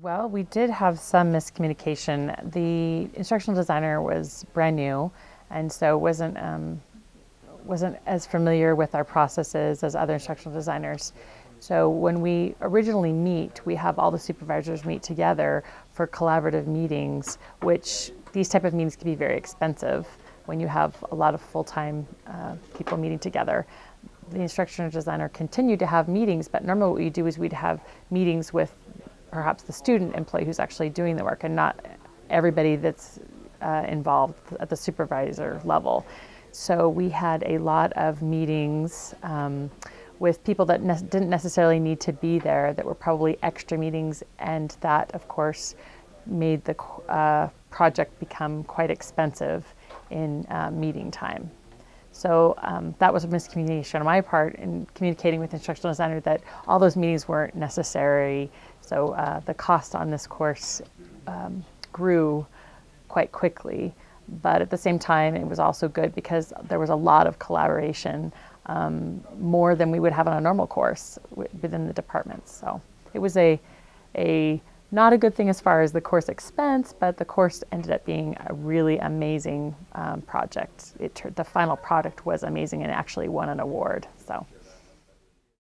Well, we did have some miscommunication. The instructional designer was brand new, and so wasn't um, wasn't as familiar with our processes as other instructional designers. So when we originally meet, we have all the supervisors meet together for collaborative meetings, which these type of meetings can be very expensive when you have a lot of full-time uh, people meeting together. The instructional designer continued to have meetings, but normally what we do is we'd have meetings with perhaps the student employee who's actually doing the work and not everybody that's uh, involved at the supervisor level. So we had a lot of meetings um, with people that ne didn't necessarily need to be there that were probably extra meetings and that of course made the uh, project become quite expensive in uh, meeting time. So um, that was a miscommunication on my part in communicating with the instructional designer that all those meetings weren't necessary. So uh, the cost on this course um, grew quite quickly. But at the same time, it was also good because there was a lot of collaboration, um, more than we would have on a normal course within the departments. So it was a, a not a good thing as far as the course expense, but the course ended up being a really amazing um, project. It, the final product was amazing and actually won an award. So.